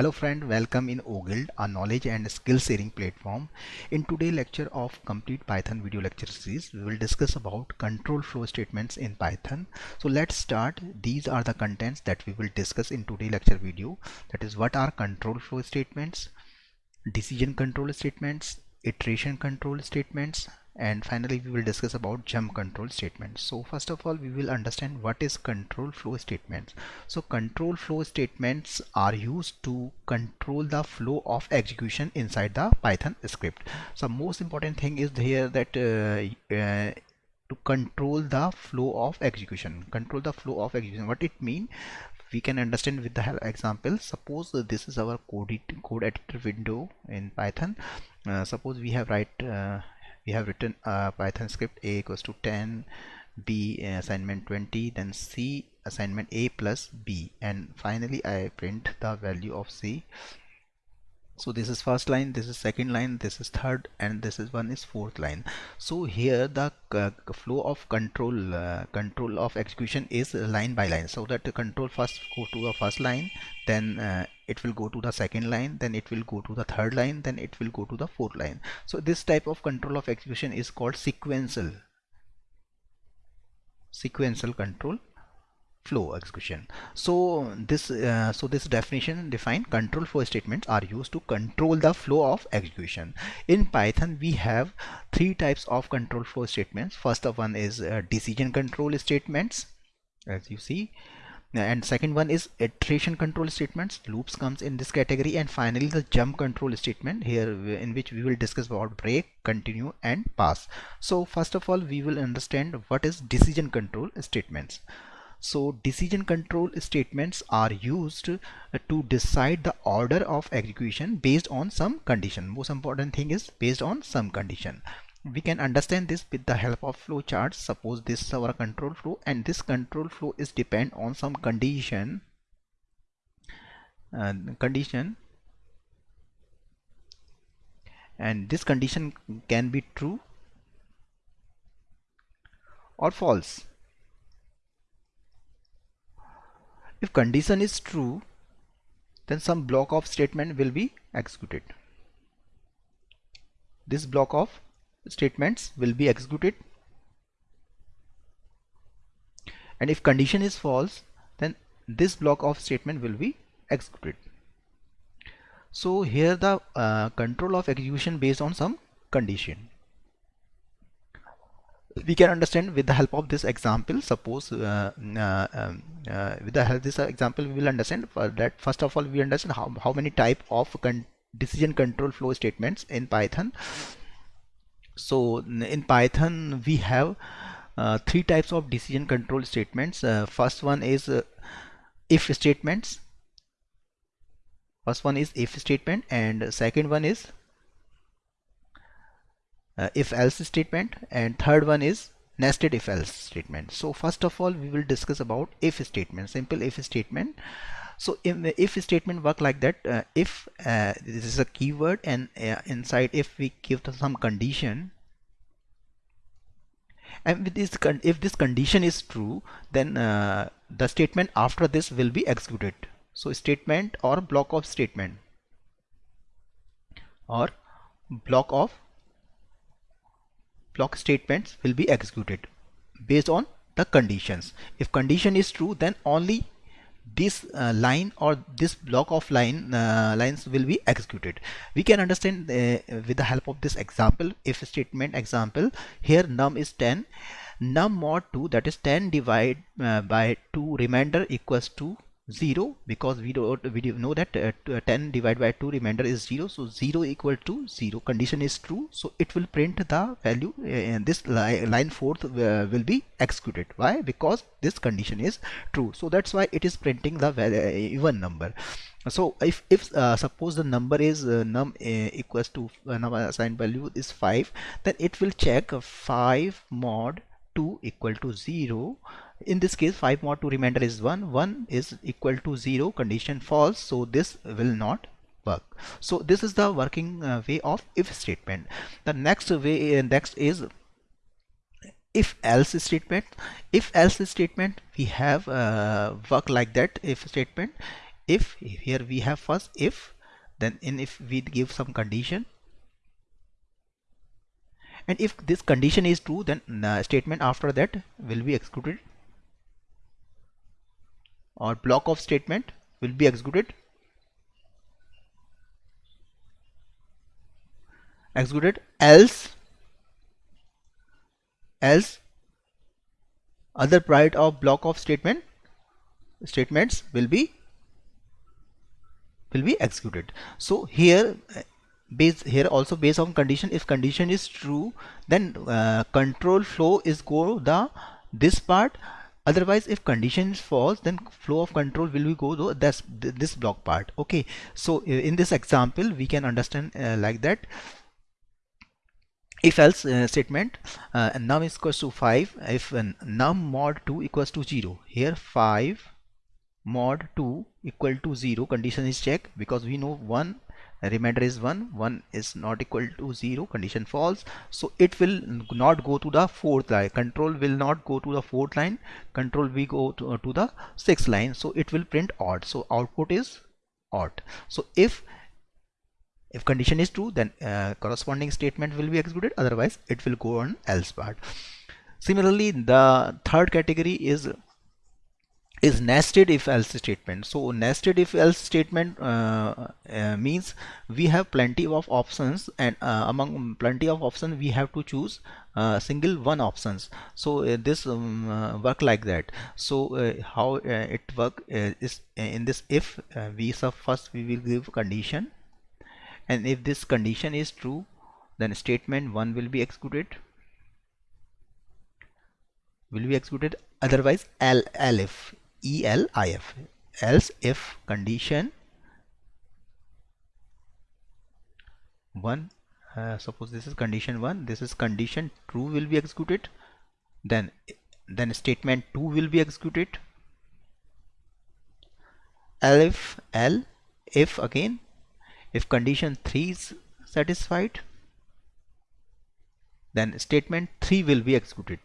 Hello friend, welcome in OGuild, a knowledge and skill sharing platform. In today's lecture of complete Python video lecture series, we will discuss about control flow statements in Python. So let's start. These are the contents that we will discuss in today's lecture video. That is what are control flow statements, decision control statements, iteration control statements, and finally we will discuss about jump control statements. So first of all we will understand what is control flow statements. So control flow statements are used to control the flow of execution inside the python script. So most important thing is here that uh, uh, to control the flow of execution. Control the flow of execution. What it mean? We can understand with the example. Suppose this is our code, code editor window in python. Uh, suppose we have write uh, we have written a python script a equals to 10 b assignment 20 then c assignment a plus b. And finally i print the value of c. So this is first line this is second line this is third and this is one is fourth line. So here the uh, flow of control uh, control of execution is line by line. So that the control first go to the first line then uh, it will go to the second line then it will go to the third line then it will go to the fourth line. So this type of control of execution is called sequential sequential control flow execution. So this uh, so this definition define control flow statements are used to control the flow of execution. In python we have three types of control flow statements. First of one is uh, decision control statements as you see and second one is iteration control statements. Loops comes in this category. And finally the jump control statement here in which we will discuss about break continue and pass. So first of all we will understand what is decision control statements. So decision control statements are used uh, to decide the order of execution based on some condition. Most important thing is based on some condition we can understand this with the help of flow charts suppose this is our control flow and this control flow is depend on some condition uh, condition. And this condition can be true or false. If condition is true then some block of statement will be executed. This block of statements will be executed. And if condition is false then this block of statement will be executed. So here the uh, control of execution based on some condition. We can understand with the help of this example suppose uh, uh, um, uh, with the help of this example we will understand that. First of all we understand how, how many type of con decision control flow statements in python so in python we have uh, three types of decision control statements. Uh, first one is uh, if statements. First one is if statement and second one is uh, if else statement. And third one is nested if else statement. So first of all we will discuss about if statement. Simple if statement so if statement work like that uh, if uh, this is a keyword and uh, inside if we give some condition and with this if this condition is true then uh, the statement after this will be executed. So statement or block of statement or block of block statements will be executed based on the conditions. If condition is true then only this uh, line or this block of line uh, lines will be executed. We can understand uh, with the help of this example if statement example here num is 10 num mod 2 that is 10 divided uh, by 2 remainder equals to 0 because we don't we know that uh, uh 10 divided by 2 remainder is 0 so 0 equal to 0 condition is true. So it will print the value uh, and this li line fourth uh, will be executed. Why? Because this condition is true. So that's why it is printing the value, uh, even number. So if if uh, suppose the number is uh, num uh, equals to uh, num assigned value is 5 then it will check 5 mod 2 equal to 0 in this case 5 mod 2 remainder is 1 1 is equal to 0 condition false. So this will not work. So this is the working uh, way of if statement. The next way uh, next is if else statement. If else statement we have uh, work like that. If statement if here we have first if then in if we give some condition. And if this condition is true then uh, statement after that will be executed or block of statement will be executed. Executed else else other part of block of statement statements will be will be executed. So here base here also based on condition if condition is true then uh, control flow is go the this part otherwise if condition is false then flow of control will be go to this this block part. Okay. So in this example we can understand uh, like that. If else uh, statement uh, num is equals to 5 if uh, num mod 2 equals to 0 here 5 mod 2 equal to 0 condition is checked because we know 1 remainder is 1 1 is not equal to 0 condition false. So it will not go to the fourth line. Control will not go to the fourth line. Control we go to, uh, to the sixth line. So it will print odd. So output is odd. So if if condition is true then uh, corresponding statement will be executed. Otherwise it will go on else part. Similarly the third category is is nested if else statement. So nested if else statement uh, uh, means we have plenty of options and uh, among plenty of options we have to choose uh, single one options. So uh, this um, uh, work like that. So how it work is in this if we sub first we will give condition. And if this condition is true then statement 1 will be executed. Will be executed otherwise L, elif ELIF else if condition 1 uh, suppose this is condition 1 this is condition true will be executed then then statement 2 will be executed. Elif L if again if condition 3 is satisfied then statement 3 will be executed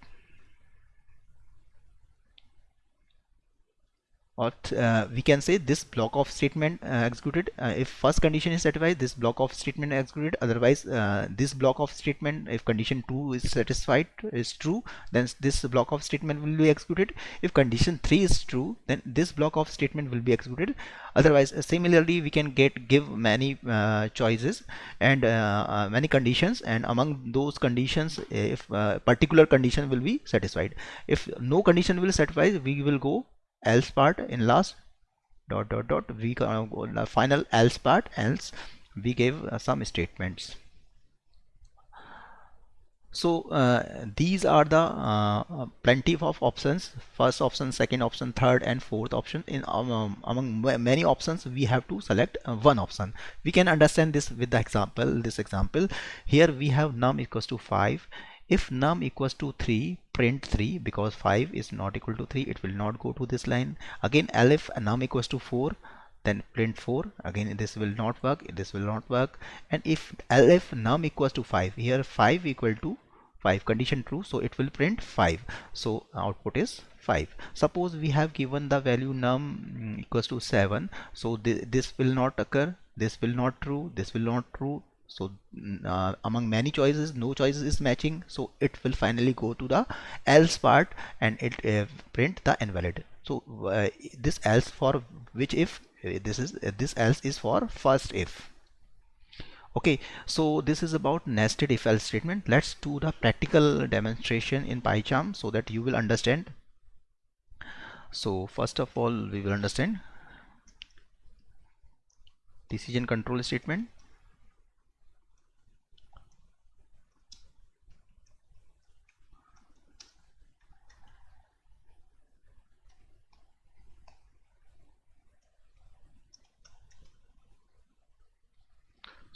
or uh, we can say this block of statement uh, executed uh, if first condition is satisfied this block of statement executed. Otherwise uh, this block of statement if condition 2 is satisfied is true then this block of statement will be executed. If condition 3 is true then this block of statement will be executed. Otherwise uh, similarly we can get give many uh, choices and many conditions. And among those conditions if particular condition will be satisfied. If no condition will satisfy we will go else part in last. Dot dot dot. We go the final else part else we gave uh, some statements. So uh, these are the uh, plenty of options. First option second option third and fourth option. In um, among many options we have to select uh, one option. We can understand this with the example this example. Here we have num equals to 5 if num equals to 3 print 3 because 5 is not equal to 3 it will not go to this line. Again elif num equals to 4 then print 4 again this will not work this will not work. And if elif num equals to 5 here 5 equal to 5 condition true so it will print 5 so output is 5 suppose we have given the value num equals to 7 so th this will not occur this will not true this will not true so uh, among many choices no choices is matching. So it will finally go to the else part and it uh, print the invalid. So uh, this else for which if? Uh, this is uh, this else is for first if. Okay so this is about nested if else statement. Let's do the practical demonstration in PyCharm so that you will understand. So first of all we will understand. Decision control statement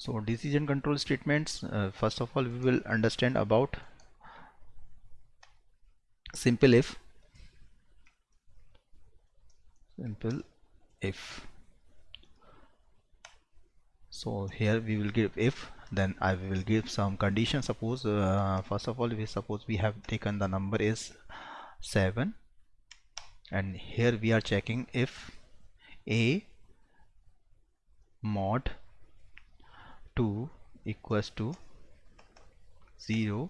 so decision control statements uh, first of all we will understand about simple if. Simple if. So here we will give if then I will give some condition suppose uh, first of all we suppose we have taken the number is 7 and here we are checking if a mod 2 equals to 0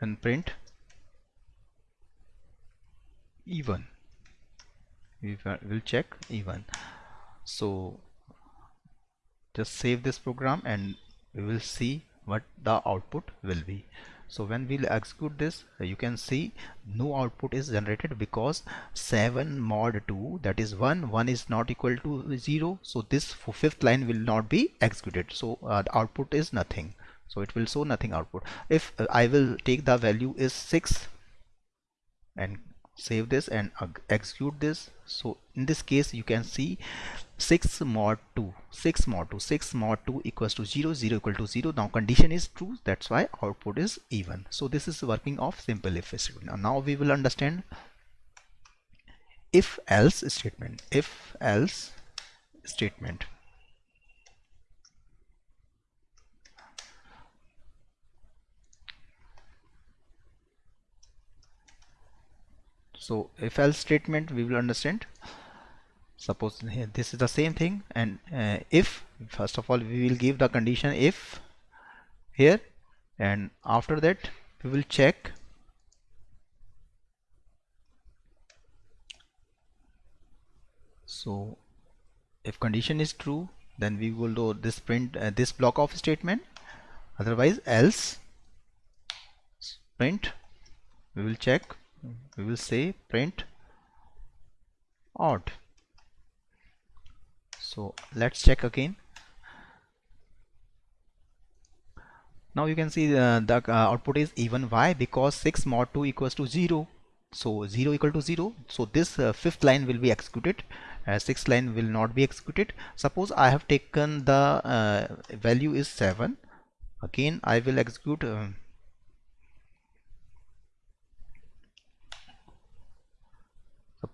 and print even. We will check even. So just save this program and we will see what the output will be so when we'll execute this you can see no output is generated because 7 mod 2 that is 1 1 is not equal to 0 so this fifth line will not be executed. So uh, the output is nothing. So it will show nothing output. If uh, I will take the value is 6 and save this and execute this. So in this case you can see 6 mod 2 6 mod 2 6 mod 2 equals to 0 0 equal to 0 now condition is true. That's why output is even. So this is working of simple if statement now, now we will understand if else statement if else statement so if else statement we will understand. Suppose this is the same thing and uh, if first of all we will give the condition if here and after that we will check so if condition is true then we will do this print uh, this block of statement. Otherwise else print we will check we will say print odd. So let's check again. Now you can see uh, the uh, output is even why because 6 mod 2 equals to 0 so 0 equal to 0 so this uh, fifth line will be executed. Uh, sixth line will not be executed. Suppose I have taken the uh, value is 7 again I will execute uh,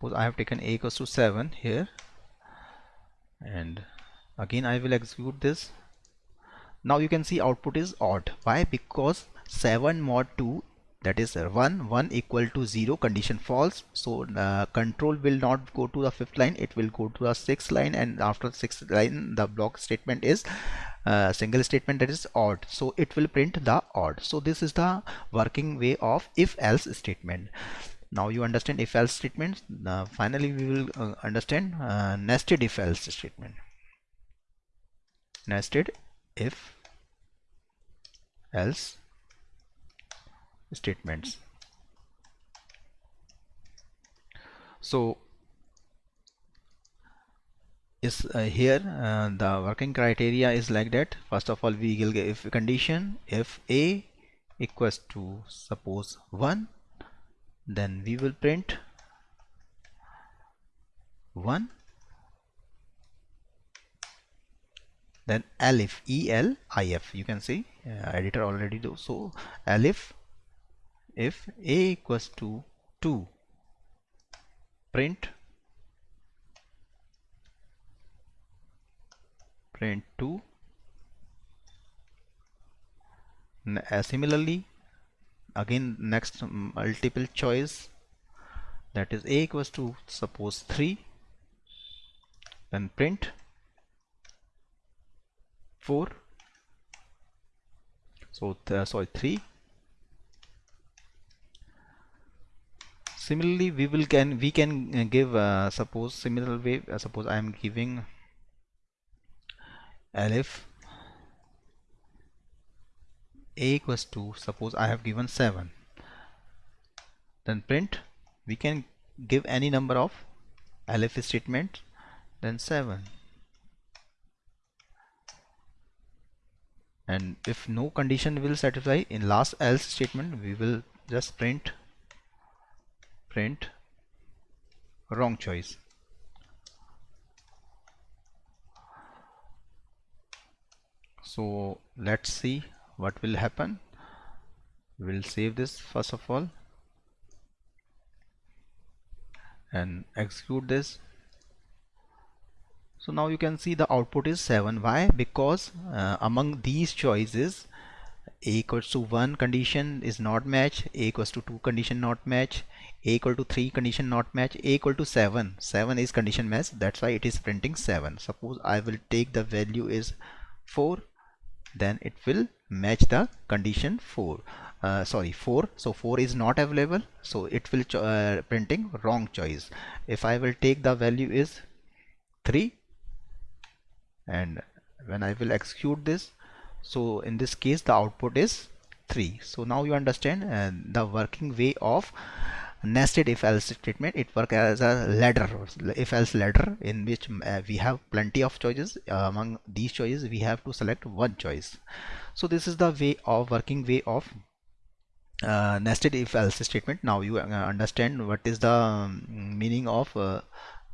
suppose I have taken a equals to 7 here. And again I will execute this. Now you can see output is odd. Why? Because 7 mod 2 that is 1 1 equal to 0 condition false. So uh, control will not go to the fifth line. It will go to the sixth line. And after sixth line the block statement is uh, single statement that is odd. So it will print the odd. So this is the working way of if else statement now you understand if else statements uh, finally we will uh, understand uh, nested if else statement nested if else statements so is uh, here uh, the working criteria is like that. First of all we will if condition if a equals to suppose 1 then we will print 1 then elif elif you can see uh, editor already do. So elif if a equals to 2 print print 2 uh, similarly again next multiple choice. That is a equals to suppose 3 then print. 4 so uh, sorry 3 similarly we will can we can uh, give uh, suppose similar way uh, suppose I am giving a equals to suppose I have given 7 then print we can give any number of elif statement then 7 and if no condition will satisfy in last else statement we will just print print wrong choice. So let's see what will happen? We'll save this first of all and execute this. So now you can see the output is 7 why? Because uh, among these choices a equals to 1 condition is not match a equals to 2 condition not match a equal to 3 condition not match a equal to 7 7 is condition match that's why it is printing 7 suppose I will take the value is 4 then it will match the condition 4 uh, sorry 4 so 4 is not available. So it will uh, printing wrong choice. If I will take the value is 3 and when I will execute this so in this case the output is 3 so now you understand uh, the working way of nested if else statement it works as a ladder. If else ladder in which uh, we have plenty of choices. Uh, among these choices we have to select one choice. So this is the way of working way of uh, nested if else statement now you uh, understand what is the um, meaning of uh,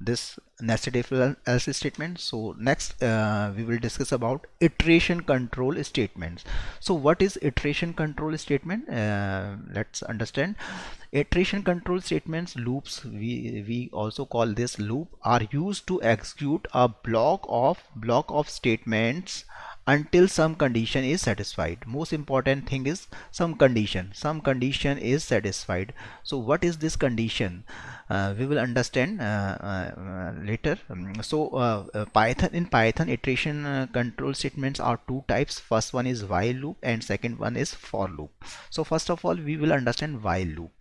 this nested if else statement so next uh, we will discuss about iteration control statements. So what is iteration control statement? Uh, let's understand. Iteration control statements loops we we also call this loop are used to execute a block of block of statements until some condition is satisfied. Most important thing is some condition. Some condition is satisfied. So what is this condition? Uh, we will understand uh, uh, later. Um, so uh, uh, python in python iteration uh, control statements are two types. First one is while loop and second one is for loop. So first of all we will understand while loop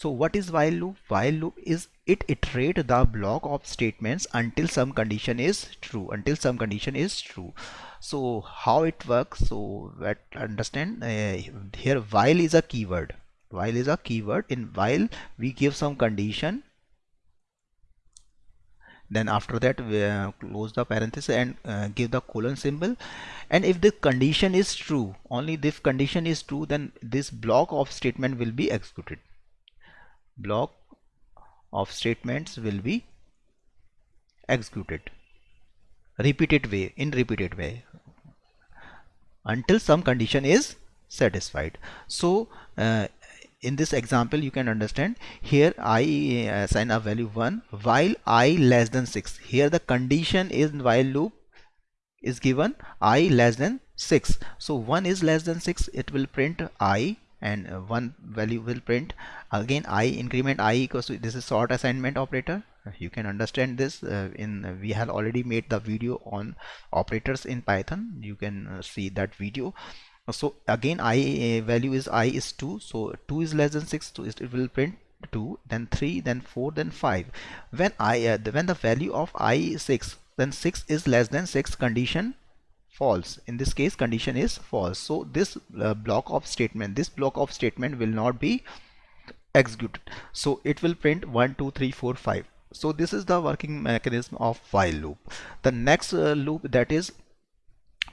so what is while loop? While loop is it iterate the block of statements until some condition is true until some condition is true. So how it works? So let understand? Uh, here while is a keyword. While is a keyword. In while we give some condition. Then after that we uh, close the parenthesis and uh, give the colon symbol. And if the condition is true only if condition is true then this block of statement will be executed block of statements will be executed repeated way in repeated way until some condition is satisfied. So uh, in this example you can understand here i uh, assign a value 1 while i less than 6 here the condition is while loop is given i less than 6 so 1 is less than 6 it will print i and uh, one value will print again i increment i equals to this is sort assignment operator. You can understand this uh, in uh, we have already made the video on operators in python. You can uh, see that video. So again i uh, value is i is 2 so 2 is less than 6 so it will print 2 then 3 then 4 then 5 when i uh, when the value of i is 6 then 6 is less than 6 condition false. In this case condition is false. So this uh, block of statement this block of statement will not be executed. So it will print 1 2 3 4 5 so this is the working mechanism of while loop. The next uh, loop that is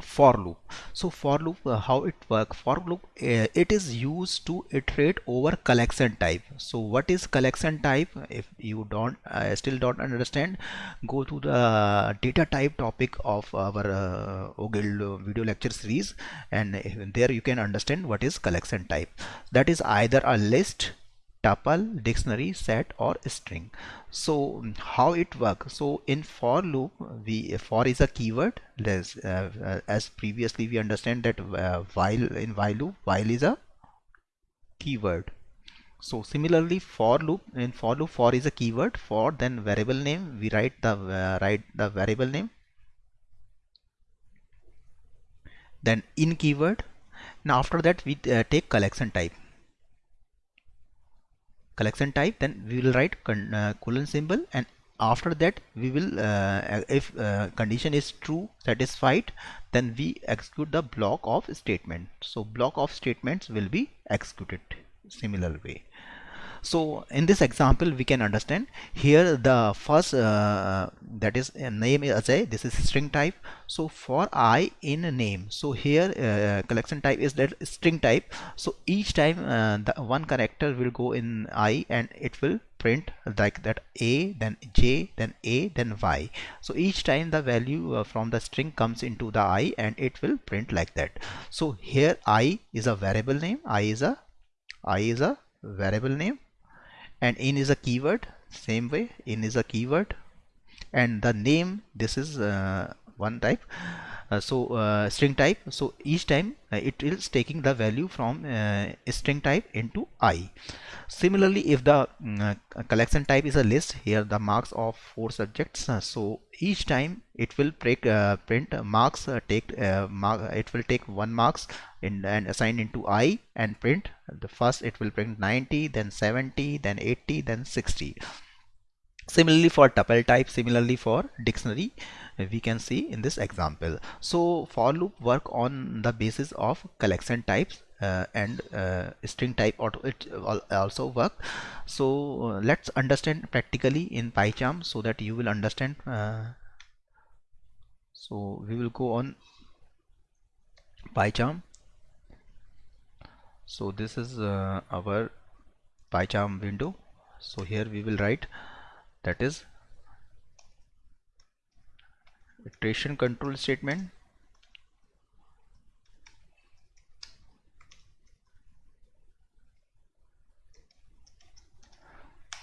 for loop. So for loop uh, how it work? For loop uh, it is used to iterate over collection type. So what is collection type? If you don't uh, still don't understand go to the data type topic of our uh, OGIL video lecture series and there you can understand what is collection type. That is either a list tuple dictionary set or string. So how it works so in for loop we for is a keyword. As, uh, as previously we understand that uh, while in while loop while is a keyword. So similarly for loop in for loop for is a keyword. For then variable name we write the uh, write the variable name. Then in keyword. Now after that we uh, take collection type collection type then we will write uh, colon symbol and after that we will uh, if uh, condition is true satisfied then we execute the block of statement. So block of statements will be executed similar way so in this example we can understand. Here the first uh, that is uh, name as a this is string type. So for i in name. So here uh, collection type is that string type. So each time uh, the one character will go in i and it will print like that a then j then a then y. So each time the value uh, from the string comes into the i and it will print like that. So here i is a variable name. I is a i is a variable name and in is a keyword same way in is a keyword. And the name this is uh, one type so uh, string type. So each time uh, it is taking the value from uh, string type into i. Similarly if the mm, uh, collection type is a list here the marks of four subjects uh, so each time it will break, print marks take mark it will take one marks in, and assign into i and print. The first it will print 90 then 70 then 80 then 60 similarly for tuple type similarly for dictionary we can see in this example. So for loop work on the basis of collection types uh, and uh, string type auto it also work. So uh, let's understand practically in PyCharm so that you will understand uh, so we will go on PyCharm. So this is uh, our PyCharm window. So here we will write that is iteration control statement.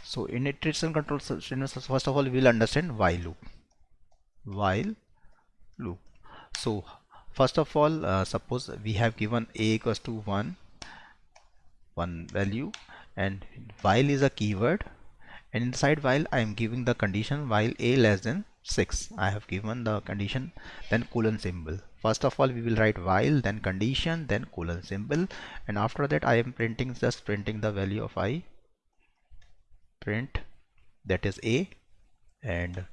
So in iteration control statement first of all we will understand while loop. While loop. So first of all uh, suppose we have given a equals to 1 one value and while is a keyword and inside while I am giving the condition while a less than 6 I have given the condition then colon symbol. First of all we will write while then condition then colon symbol. And after that I am printing just printing the value of i. Print that is a. And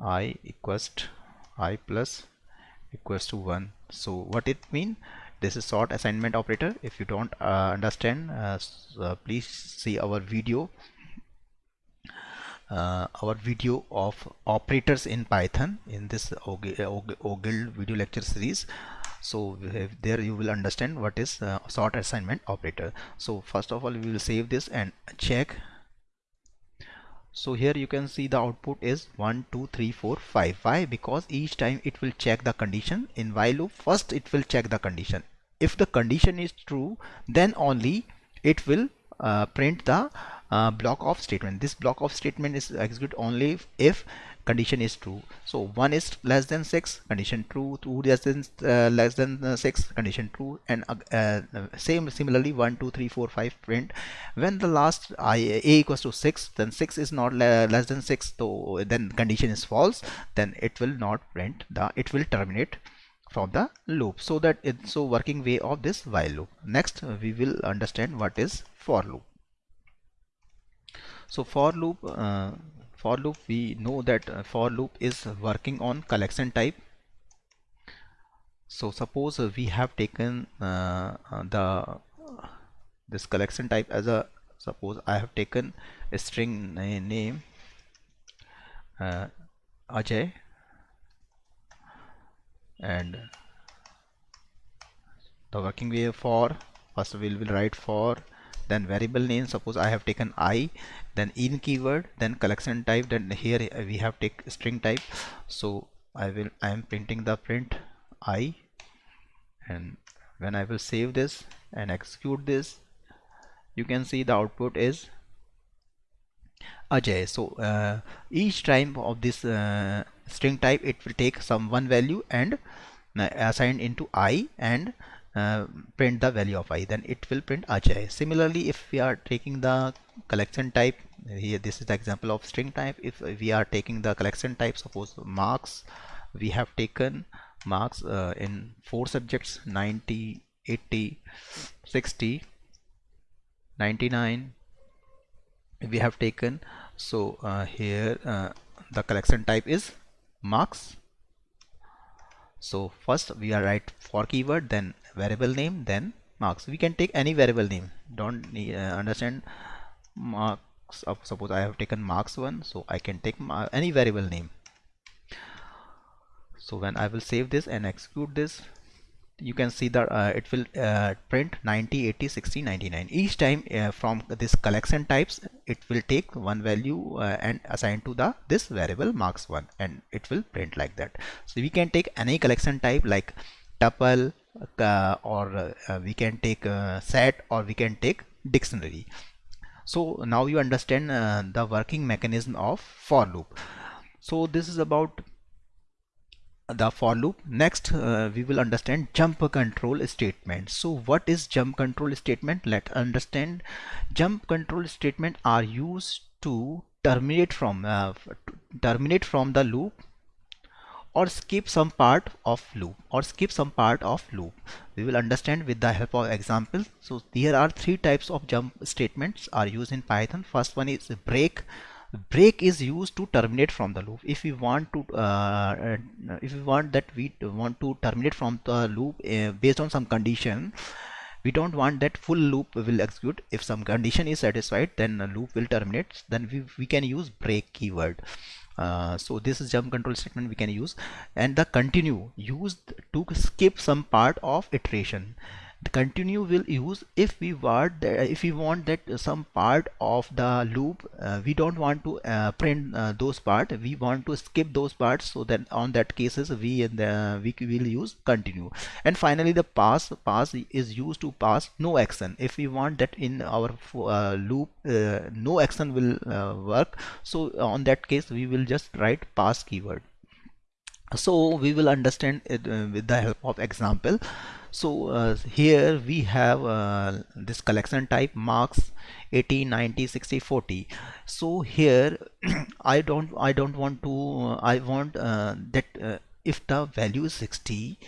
i equals i plus equals to 1 so what it mean? This is sort assignment operator. If you don't uh, understand uh, uh, please see our video uh, our video of operators in Python in this OGIL video lecture series. So there you will understand what is uh, sort assignment operator. So first of all we will save this and check. So here you can see the output is 1 2 3 4 5 why? Because each time it will check the condition. In while loop first it will check the condition. If the condition is true then only it will uh, print the uh, block of statement. This block of statement is execute only if, condition is true. So 1 is less than 6 condition true. 2 less than uh, less than uh, 6 condition true. And uh, uh, same similarly 1 2 3 4 5 print. When the last i a equals to 6 then 6 is not less than 6 so then condition is false. Then it will not print the it will terminate from the loop. So that it's so working way of this while loop. Next we will understand what is for loop so for loop uh, for loop we know that uh, for loop is working on collection type. So suppose uh, we have taken uh, uh, the this collection type as a suppose I have taken a string name uh, Ajay and the working way for first we will write for then variable name suppose I have taken I then in keyword then collection type then here we have take string type. So I will I am printing the print I and when I will save this and execute this you can see the output is Ajay. So uh, each time of this uh, string type it will take some one value and uh, assigned into i and uh, print the value of i then it will print Ajay. Similarly if we are taking the collection type here this is the example of string type. If we are taking the collection type suppose marks we have taken marks uh, in four subjects 90 80 60 99 we have taken. So uh, here uh, the collection type is marks. So first we are write for keyword then variable name then marks. We can take any variable name. Don't uh, understand marks of suppose I have taken marks one so I can take any variable name. So when I will save this and execute this you can see that uh, it will uh, print 90 80 60 99 each time uh, from this collection types it will take one value uh, and assign to the this variable marks one and it will print like that. So we can take any collection type like tuple or uh, we can take set or we can take dictionary. So now you understand the working mechanism of for loop. So this is about the for loop. Next uh, we will understand jump control statement. So what is jump control statement? Let's understand. Jump control statement are used to terminate from uh, terminate from the loop or skip some part of loop or skip some part of loop. We will understand with the help of examples so there are three types of jump statements are used in python. First one is break. Break is used to terminate from the loop. If we want to uh, uh, if we want that we want to terminate from the loop uh, based on some condition we don't want that full loop will execute. If some condition is satisfied then the loop will terminate. Then we, we can use break keyword uh, so this is jump control statement we can use. And the continue used to skip some part of iteration the continue will use if we want that, if we want that some part of the loop uh, we don't want to uh, print uh, those part. We want to skip those parts so then on that cases we and we will use continue. And finally the pass pass is used to pass no action. If we want that in our uh, loop uh, no action will uh, work. So on that case we will just write pass keyword. So we will understand it with the help of example so uh, here we have uh, this collection type marks 80 90 60 40 so here I don't I don't want to uh, I want uh, that uh, if the value is 60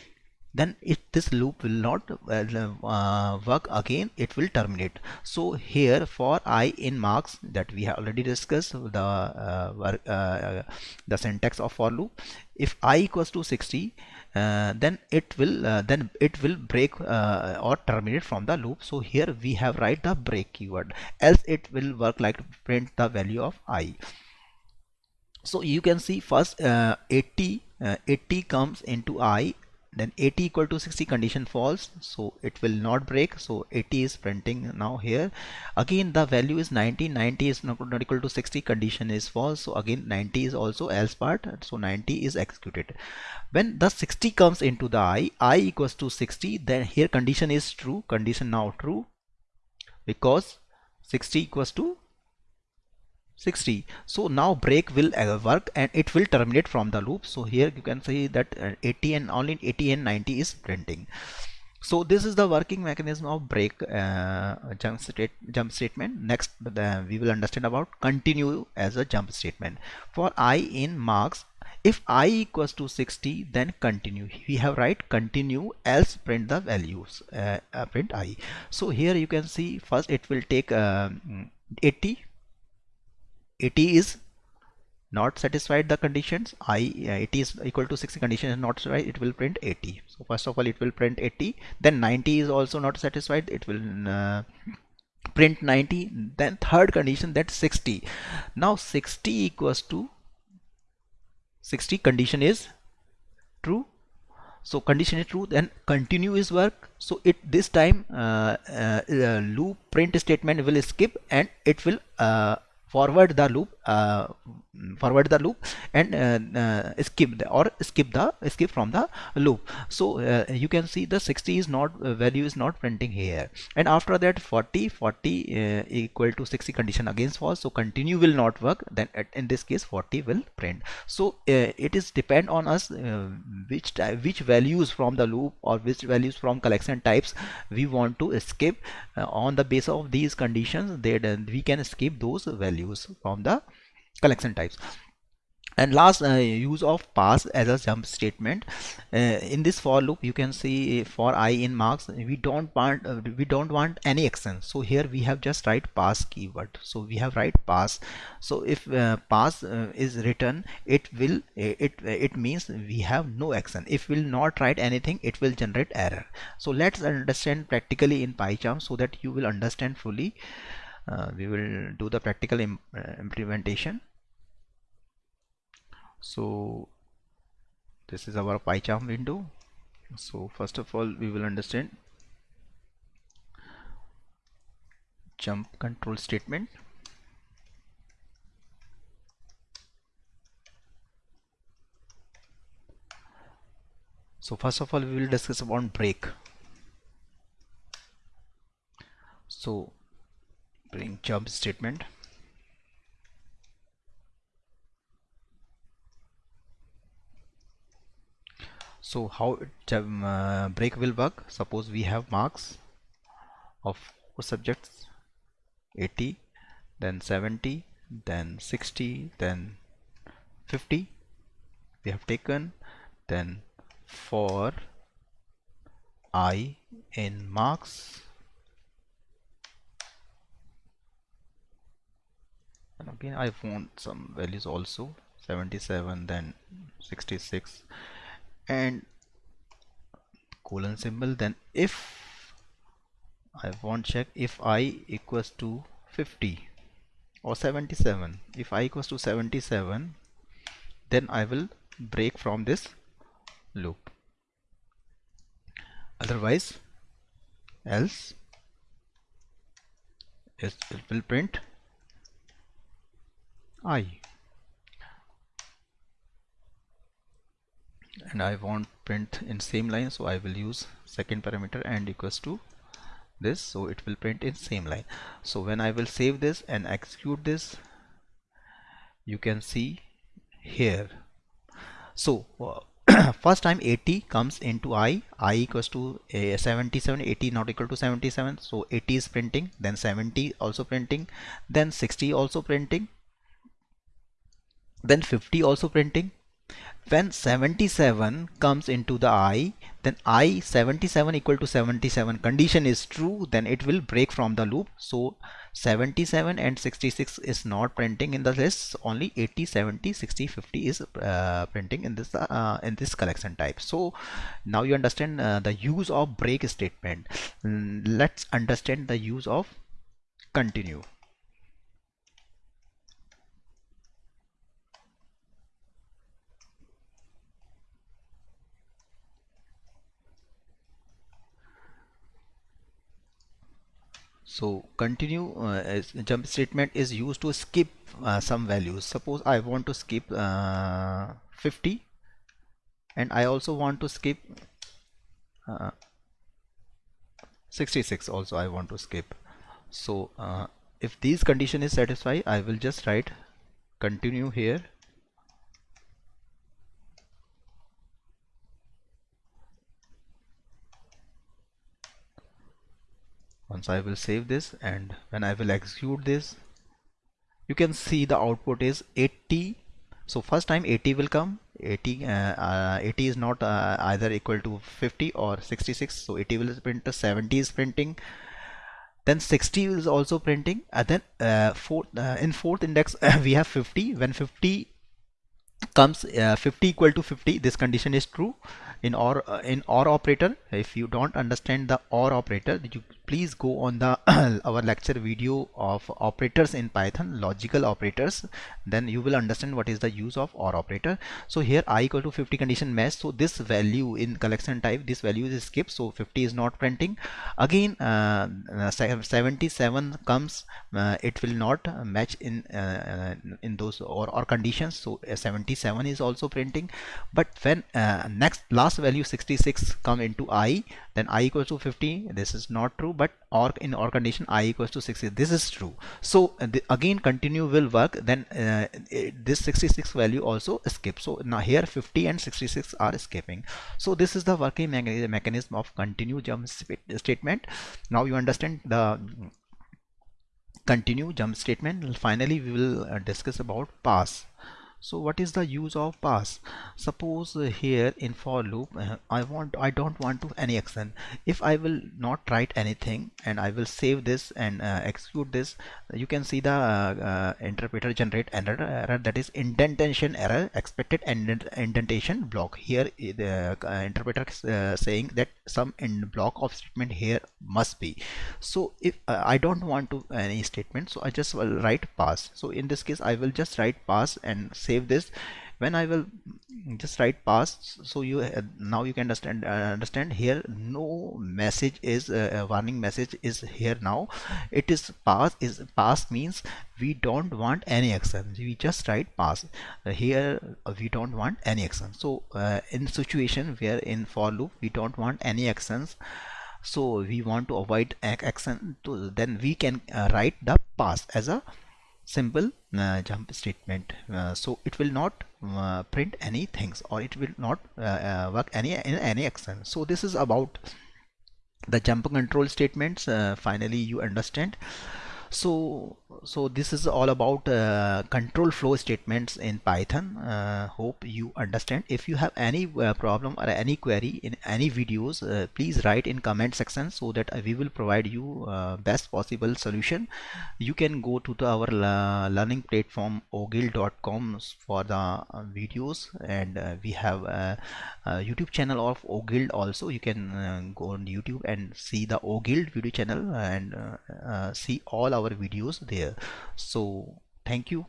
then if this loop will not uh, work again it will terminate. So here for i in marks that we have already discussed the the syntax of for loop if i equals to 60 uh, then it will uh, then it will break uh, or terminate from the loop. So here we have write the break keyword. Else it will work like print the value of i. So you can see first uh, 80 uh, 80 comes into i then 80 equal to 60 condition false. So it will not break. So 80 is printing now here. Again the value is 90 90 is not, not equal to 60 condition is false. So again 90 is also else part. So 90 is executed. When the 60 comes into the i i equals to 60 then here condition is true. Condition now true. Because 60 equals to 60 so now break will uh, work and it will terminate from the loop. So here you can see that uh, 80 and only 80 and 90 is printing. So this is the working mechanism of break uh, jump state jump statement. Next we will understand about continue as a jump statement. For i in marks if i equals to 60 then continue. We have write continue else print the values uh, print i. So here you can see first it will take um, 80 80 is not satisfied the conditions i uh, 80 is equal to 60 condition is not right it will print 80 so first of all it will print 80 then 90 is also not satisfied it will uh, print 90 then third condition that 60 now 60 equals to 60 condition is true. So condition is true then continue is work. So it this time uh, uh loop print statement will skip and it will uh, forward the loop uh, forward the loop and uh, uh, skip the, or skip the skip from the loop. So uh, you can see the 60 is not uh, value is not printing here. And after that 40 40 uh, equal to 60 condition against false. So continue will not work. Then at, in this case 40 will print. So it is depend on us which which values from the loop or which values from collection types we want to skip. On the basis of these conditions then we can skip those values from the collection types. And last uh, use of pass as a jump statement. Uh, in this for loop you can see for i in marks we don't want uh, we don't want any action. So here we have just write pass keyword. So we have write pass so if uh, pass uh, is written it will uh, it it means we have no action. If we will not write anything it will generate error. So let's understand practically in pycharm so that you will understand fully. uh, we will do the practical Im uh, implementation. So this is our PyCharm window. So first of all we will understand jump control statement. So first of all we will discuss about break. So bring jump statement. So how it, um, uh, break will work? Suppose we have marks of subjects? 80 then 70 then 60 then 50 we have taken then for i in marks and again I want some values also 77 then 66 and colon symbol then if I want check if i equals to 50 or 77 if i equals to 77 then I will break from this loop. Otherwise else it will print i and I want print in same line so I will use second parameter and equals to this so it will print in same line. So when I will save this and execute this you can see here. So uh, first time 80 comes into i i equals to uh, 77 80 not equal to 77 so 80 is printing then 70 also printing then 60 also printing then 50 also printing. When 77 comes into the i then i 77 equal to 77 condition is true then it will break from the loop. So 77 and 66 is not printing in the list. Only 80 70 60 50 is uh, printing in this uh, in this collection type. So now you understand uh, the use of break statement. Let's understand the use of continue so continue uh, jump statement is used to skip uh, some values. Suppose I want to skip uh, 50 and I also want to skip uh, 66 also I want to skip. So uh, if these condition is satisfied I will just write continue here once I will save this and when I will execute this you can see the output is 80 so first time 80 will come. 80 uh, uh, 80 is not uh, either equal to 50 or 66 so 80 will print 70 is printing. Then 60 is also printing. And then uh, fourth, uh, in fourth index we have 50 when 50 comes uh, 50 equal to 50 this condition is true. In or in or operator if you don't understand the or operator you please go on the our lecture video of operators in python logical operators. Then you will understand what is the use of or operator. So here i equal to 50 condition match so this value in collection type this value is skipped. So 50 is not printing. Again uh, 77 comes uh, it will not match in uh, in those or or conditions. So 77 is also printing. But when uh, next last last value 66 come into i then i equals to 50 this is not true but or in or condition i equals to 60 this is true. So uh, again continue will work then uh, this 66 value also escapes so now here 50 and 66 are escaping. So this is the working mechanism of continue jump statement. Now you understand the continue jump statement. Finally we will uh, discuss about pass so what is the use of pass? Suppose uh, here in for loop uh, I want I don't want to any action if I will not write anything and I will save this and uh, execute this you can see the uh, uh, interpreter generate error, error that is indentation error expected indent indentation block. Here the uh, interpreter saying that some end block of statement here must be. So if I don't want to any statement so I just will write pass. So in this case I will just write pass and save this. When I will just write pass so you uh, now you can understand uh, understand here. No message is uh, warning message is here now. It is pass is pass means we don't want any action. We just write pass uh, here uh, we don't want any action. So in situation where in for loop we don't want any actions so we want to avoid action to then we can write the pass as a simple uh, jump statement. Uh, so it will not uh, print any things or it will not uh, work any in any action. So this is about the jump control statements. Finally you understand. So so this is all about uh, control flow statements in python. Uh, hope you understand. If you have any uh, problem or any query in any videos uh, please write in comment section so that we will provide you uh, best possible solution. You can go to the, our learning platform ogill.com for the uh, videos and we have a, a, youtube channel of ogill also. You can go on youtube and see the ogill video channel and see all our videos there so thank you